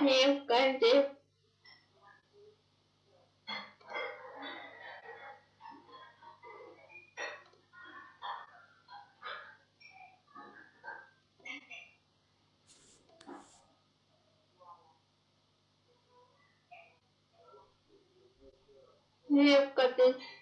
Не уходи. Не уходи.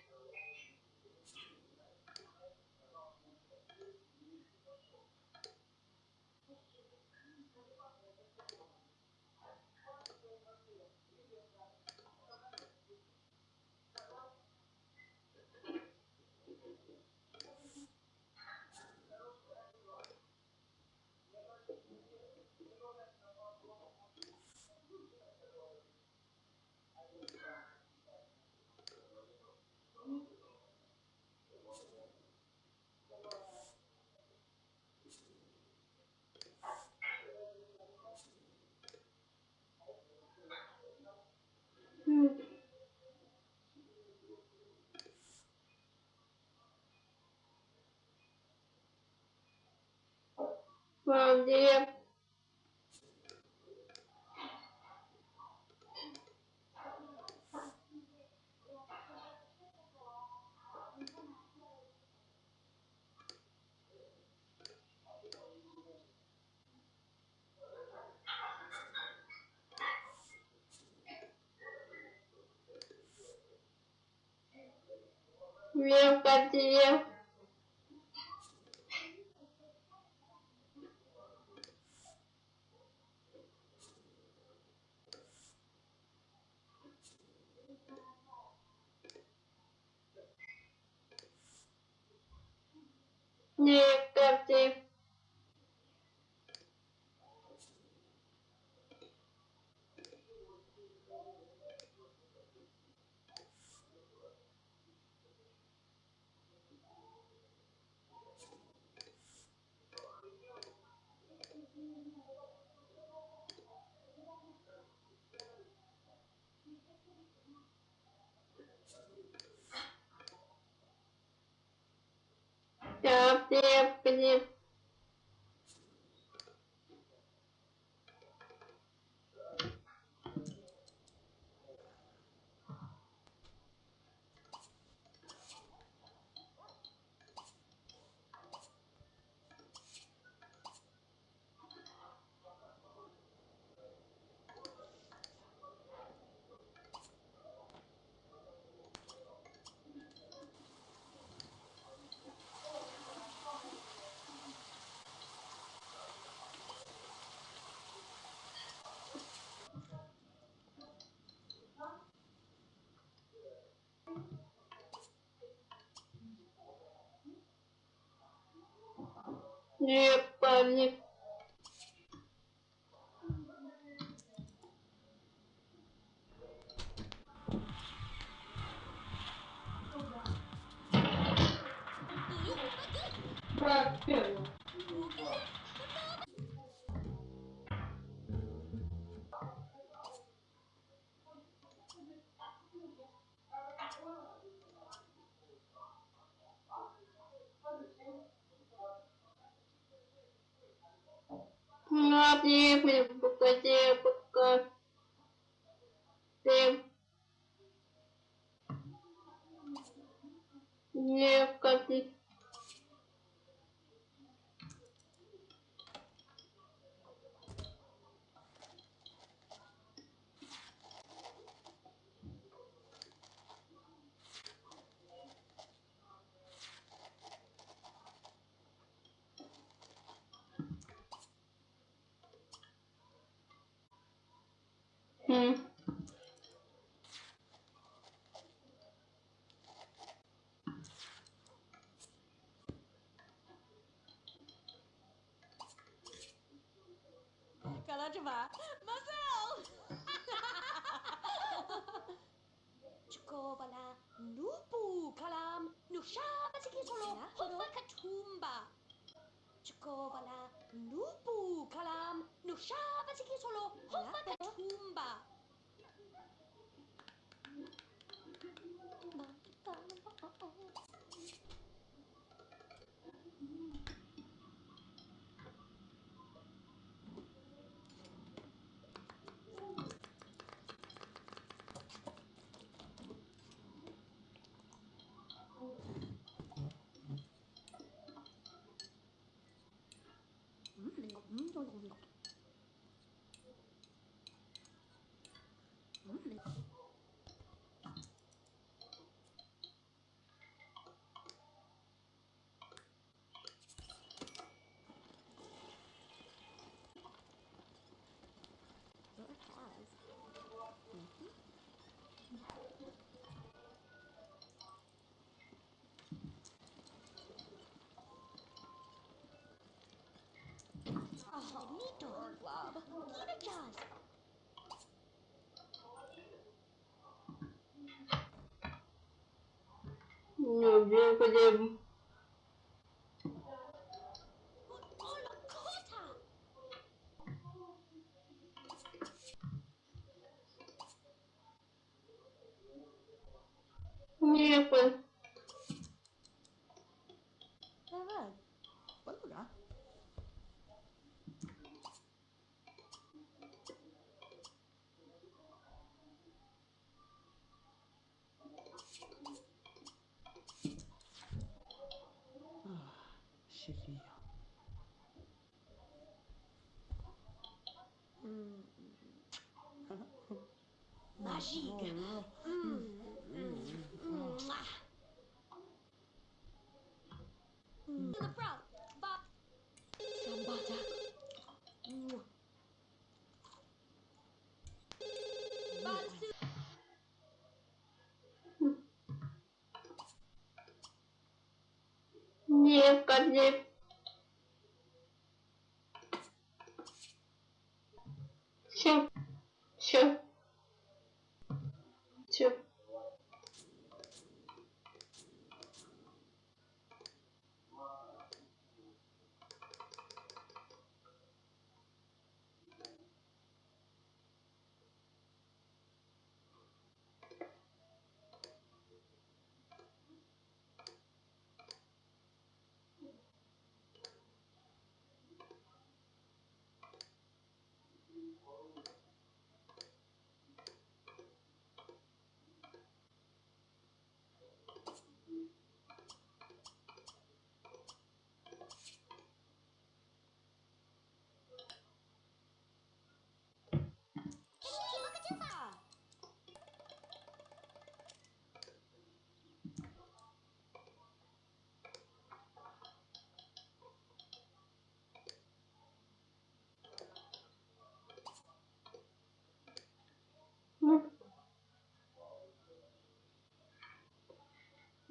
Вам, где вверх, вверх. still within не память. Господи, Hmm. Cala de vá. Marcel! Chukobala nupu kalam solo, tikitolo hofakatumba. Chukobala nupu kalam nusha nushaba solo, hofakatumba. Lubię chodziłem. Olakota. Nie うん。マジ。うん。Siu. Siu.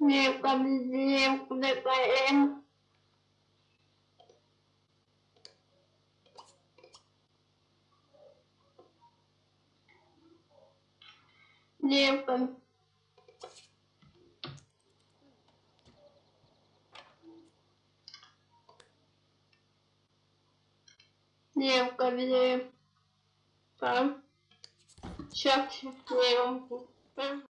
nghiệp làm việc việc của em. Nghiệp làm nghiệp làm việc phẩm chắc nhiều.